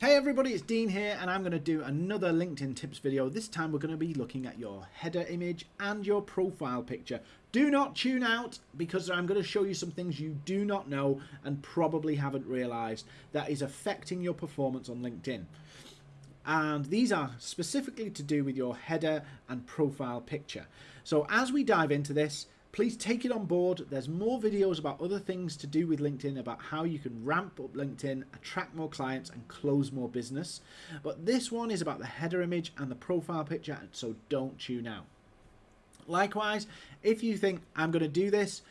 Hey everybody, it's Dean here and I'm going to do another LinkedIn tips video. This time we're going to be looking at your header image and your profile picture. Do not tune out because I'm going to show you some things you do not know and probably haven't realized that is affecting your performance on LinkedIn. And these are specifically to do with your header and profile picture. So as we dive into this, please take it on board. There's more videos about other things to do with LinkedIn, about how you can ramp up LinkedIn, attract more clients and close more business. But this one is about the header image and the profile picture, so don't tune out. Likewise, if you think I'm going to do this,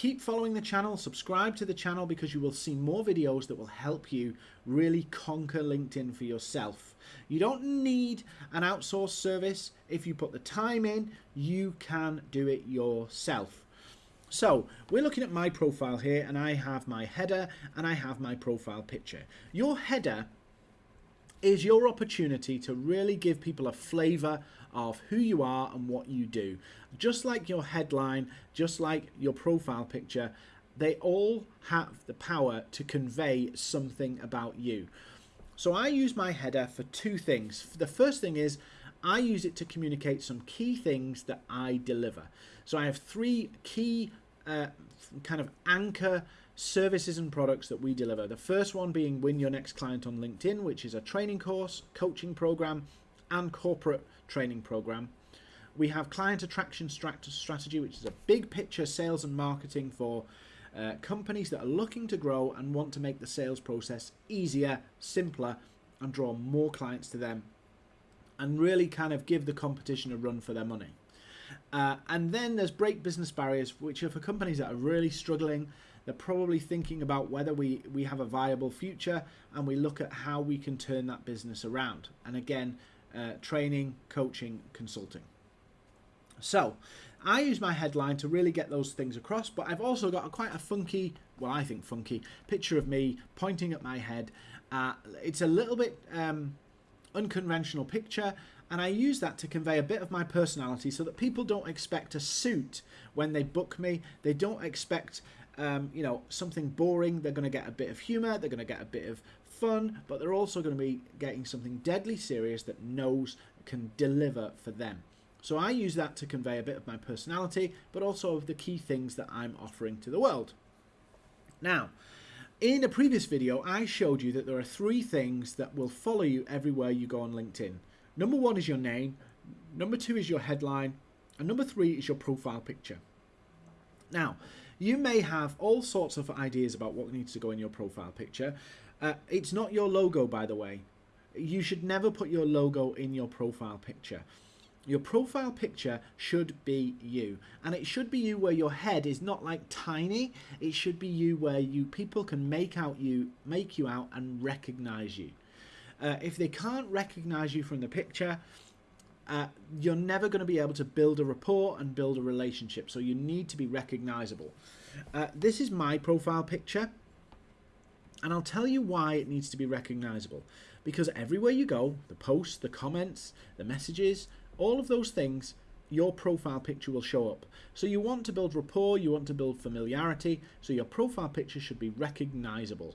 keep following the channel, subscribe to the channel because you will see more videos that will help you really conquer LinkedIn for yourself. You don't need an outsourced service. If you put the time in, you can do it yourself. So we're looking at my profile here and I have my header and I have my profile picture. Your header is your opportunity to really give people a flavor of who you are and what you do. Just like your headline, just like your profile picture, they all have the power to convey something about you. So I use my header for two things. The first thing is I use it to communicate some key things that I deliver. So I have three key uh, kind of anchor services and products that we deliver. The first one being Win Your Next Client on LinkedIn, which is a training course, coaching program, and corporate training program. We have Client Attraction Strategy, which is a big picture sales and marketing for uh, companies that are looking to grow and want to make the sales process easier, simpler, and draw more clients to them and really kind of give the competition a run for their money. Uh, and then there's break business barriers, which are for companies that are really struggling they're probably thinking about whether we, we have a viable future and we look at how we can turn that business around. And again, uh, training, coaching, consulting. So I use my headline to really get those things across, but I've also got a, quite a funky, well, I think funky, picture of me pointing at my head. Uh, it's a little bit um, unconventional picture, and I use that to convey a bit of my personality so that people don't expect a suit when they book me. They don't expect um, you know, something boring. They're going to get a bit of humor. They're going to get a bit of fun, but they're also going to be getting something deadly serious that knows can deliver for them. So I use that to convey a bit of my personality, but also of the key things that I'm offering to the world. Now, in a previous video, I showed you that there are three things that will follow you everywhere you go on LinkedIn. Number one is your name, number two is your headline, and number three is your profile picture. Now, you may have all sorts of ideas about what needs to go in your profile picture. Uh, it's not your logo, by the way. You should never put your logo in your profile picture. Your profile picture should be you. And it should be you where your head is not like tiny. It should be you where you people can make out you, make you out and recognize you. Uh, if they can't recognize you from the picture, uh, you're never going to be able to build a rapport and build a relationship. So you need to be recognizable. Uh, this is my profile picture. And I'll tell you why it needs to be recognizable. Because everywhere you go, the posts, the comments, the messages, all of those things, your profile picture will show up. So you want to build rapport, you want to build familiarity, so your profile picture should be recognizable.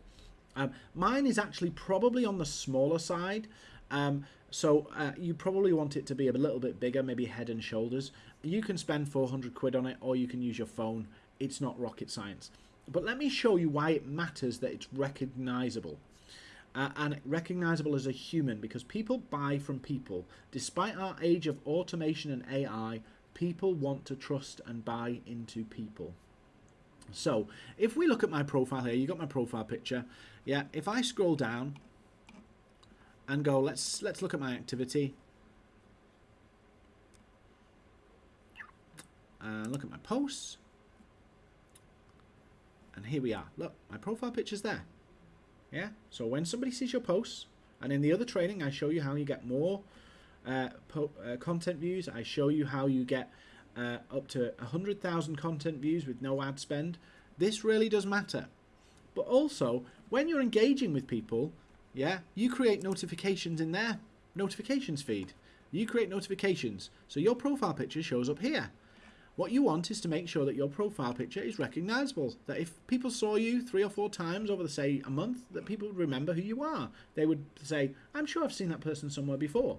Um, mine is actually probably on the smaller side. Um, so uh, you probably want it to be a little bit bigger, maybe head and shoulders. You can spend 400 quid on it or you can use your phone. It's not rocket science. But let me show you why it matters that it's recognizable. Uh, and recognizable as a human because people buy from people. Despite our age of automation and AI, people want to trust and buy into people. So if we look at my profile here, you got my profile picture. Yeah, if I scroll down, and go, let's, let's look at my activity. And look at my posts. And here we are. Look, my profile picture's there. Yeah, so when somebody sees your posts, and in the other training, I show you how you get more uh, uh, content views. I show you how you get uh, up to 100,000 content views with no ad spend. This really does matter. But also, when you're engaging with people, yeah, you create notifications in their notifications feed. You create notifications, so your profile picture shows up here. What you want is to make sure that your profile picture is recognizable. That if people saw you three or four times over, the, say, a month, that people would remember who you are. They would say, I'm sure I've seen that person somewhere before.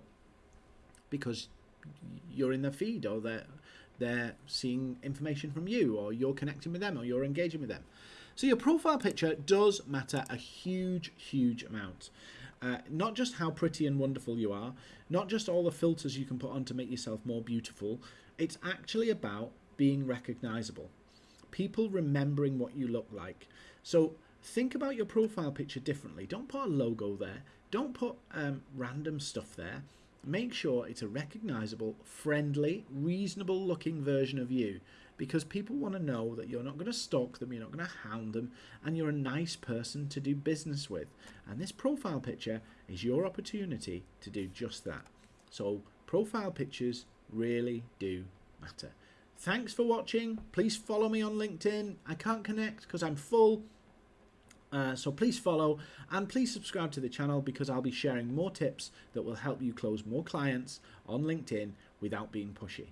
Because you're in their feed or they're, they're seeing information from you or you're connecting with them or you're engaging with them. So your profile picture does matter a huge, huge amount. Uh, not just how pretty and wonderful you are, not just all the filters you can put on to make yourself more beautiful, it's actually about being recognizable. People remembering what you look like. So think about your profile picture differently. Don't put a logo there. Don't put um, random stuff there. Make sure it's a recognizable, friendly, reasonable looking version of you because people want to know that you're not going to stalk them, you're not going to hound them, and you're a nice person to do business with. And this profile picture is your opportunity to do just that. So, profile pictures really do matter. Thanks for watching. Please follow me on LinkedIn. I can't connect because I'm full. Uh, so please follow and please subscribe to the channel because I'll be sharing more tips that will help you close more clients on LinkedIn without being pushy.